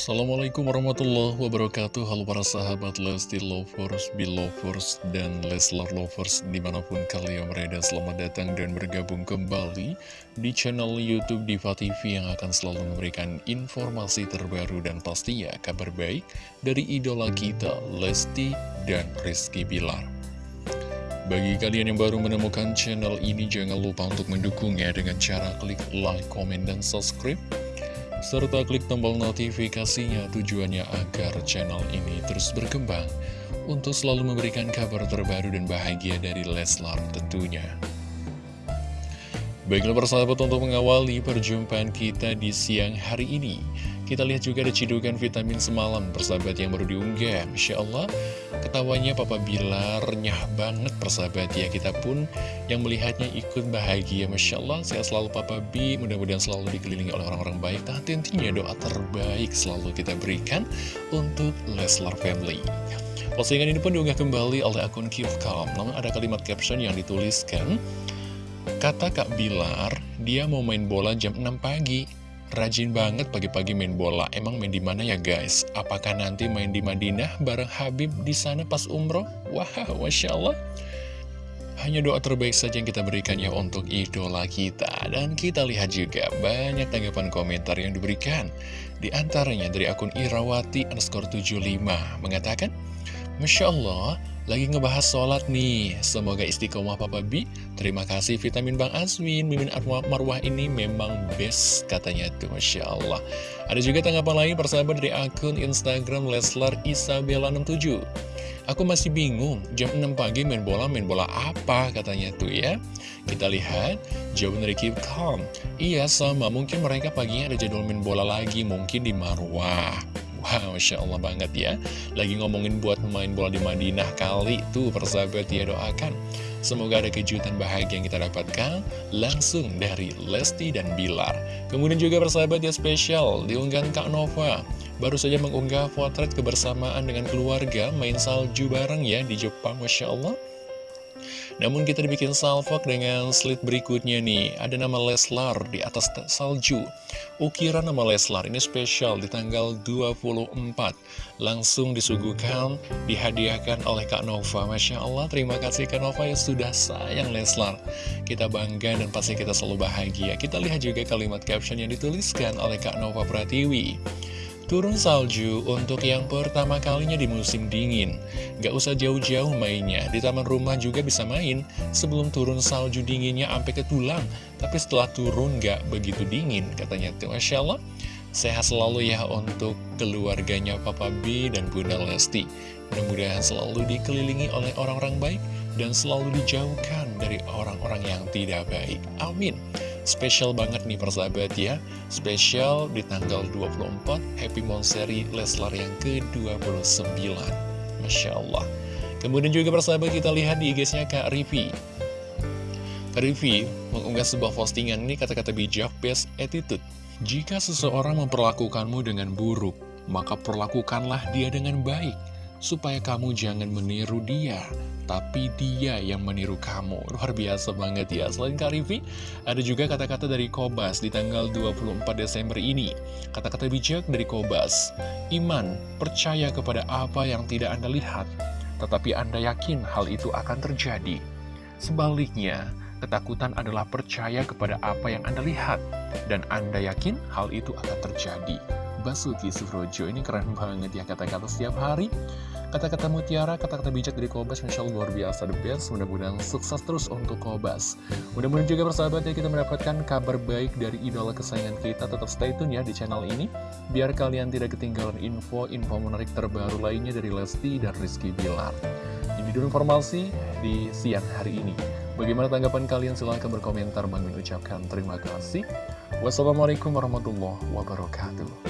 Assalamualaikum warahmatullahi wabarakatuh. Halo para sahabat Lesti Lovers, Belovers, dan Leslar Lovers Di mana pun kalian berada selamat datang dan bergabung kembali Di channel Youtube Diva TV Yang akan selalu memberikan informasi terbaru dan pastinya kabar baik Dari idola kita Lesti dan Rizky Bilar. Bagi kalian yang baru menemukan channel ini, jangan lupa untuk mendukungnya dengan cara klik like, comment, dan subscribe serta klik tombol notifikasinya tujuannya agar channel ini terus berkembang untuk selalu memberikan kabar terbaru dan bahagia dari Leslar tentunya. Baiklah persahabat untuk mengawali perjumpaan kita di siang hari ini Kita lihat juga ada cidukan vitamin semalam persahabat yang baru diunggah. Masya Allah ketawanya Papa Bilar nyah banget persahabat ya. Kita pun yang melihatnya ikut bahagia. Masya Allah sehat selalu Papa B. Mudah-mudahan selalu dikelilingi oleh orang-orang baik. Nah tentunya doa terbaik selalu kita berikan untuk Leslar Family. Postingan ini pun diunggah kembali oleh akun Kifcom Namun ada kalimat caption yang dituliskan Kata Kak Bilar, dia mau main bola jam 6 pagi. Rajin banget pagi-pagi main bola. Emang main di mana ya guys? Apakah nanti main di Madinah bareng Habib di sana pas umroh? Wah, Masya Allah. Hanya doa terbaik saja yang kita berikan ya untuk idola kita. Dan kita lihat juga banyak tanggapan komentar yang diberikan. Di antaranya dari akun Irawati underscore 75 mengatakan, Masya Allah, lagi ngebahas sholat nih. Semoga istiqomah Papa B. Terima kasih vitamin Bang Asmin. Mimin Marwah ini memang best katanya tuh. Masya Allah. Ada juga tanggapan lain persahabat dari akun Instagram Leslar Isabella 67. Aku masih bingung, jam 6 pagi main bola, main bola apa katanya tuh ya. Kita lihat, jawaban dari Keep Calm. Iya sama, mungkin mereka paginya ada jadwal main bola lagi, mungkin di Marwah. Wow, Masya Allah banget ya. Lagi ngomongin buat pemain bola di Madinah kali Tuh persahabat ya doakan. Semoga ada kejutan bahagia yang kita dapatkan Langsung dari Lesti dan Bilar. Kemudian juga persahabat ya spesial Diunggahan Kak Nova. Baru saja mengunggah potret kebersamaan dengan keluarga Main salju bareng ya di Jepang Masya Allah namun kita dibikin salvok dengan slide berikutnya nih. Ada nama Leslar di atas salju. Ukiran nama Leslar ini spesial di tanggal 24 Langsung disuguhkan, dihadiahkan oleh Kak Nova. Masya Allah, terima kasih Kak Nova yang sudah sayang Leslar. Kita bangga dan pasti kita selalu bahagia. Kita lihat juga kalimat caption yang dituliskan oleh Kak Nova Pratiwi Turun salju untuk yang pertama kalinya di musim dingin. Gak usah jauh-jauh mainnya. Di taman rumah juga bisa main. Sebelum turun salju dinginnya sampai ke tulang Tapi setelah turun gak begitu dingin Katanya. Masya Allah. Sehat selalu ya untuk keluarganya Papa B dan Bunda Lesti. Mudah-mudahan selalu dikelilingi oleh orang-orang baik Dan selalu dijauhkan dari orang-orang yang tidak baik. Amin Spesial banget nih persahabat ya. Spesial di tanggal 24 Happy Monseri Leslar yang ke-29 Masya Allah. Kemudian juga persahabat kita lihat di IG-nya Kak Rivi Kak Rivi mengunggah sebuah postingan ini kata-kata bijak best attitude. Jika seseorang memperlakukanmu dengan buruk Maka perlakukanlah dia dengan baik supaya kamu jangan meniru dia, tapi dia yang meniru kamu. Luar biasa banget ya. Selain Kak ada juga kata-kata dari Kobas di tanggal 24 Desember ini. Kata-kata bijak dari Kobas, Iman, percaya kepada apa yang tidak Anda lihat, tetapi Anda yakin hal itu akan terjadi. Sebaliknya, ketakutan adalah percaya kepada apa yang Anda lihat, dan Anda yakin hal itu akan terjadi. Basuki Surojo ini keren banget ya kata-kata setiap hari. Kata-kata mutiara, kata-kata bijak dari Kobas Masya Allah luar biasa the best. Mudah-mudahan sukses terus untuk Kobas. Mudah-mudahan juga persahabat ya kita mendapatkan kabar baik dari idola kesayangan kita. Tetap stay tune ya di channel ini Biar kalian tidak ketinggalan info-info menarik terbaru lainnya dari Lesti dan Rizky Bilar. Ini dulu informasi di siang hari ini. Bagaimana tanggapan kalian? Silahkan berkomentar. Bang ucapkan terima kasih. Wassalamualaikum warahmatullahi wabarakatuh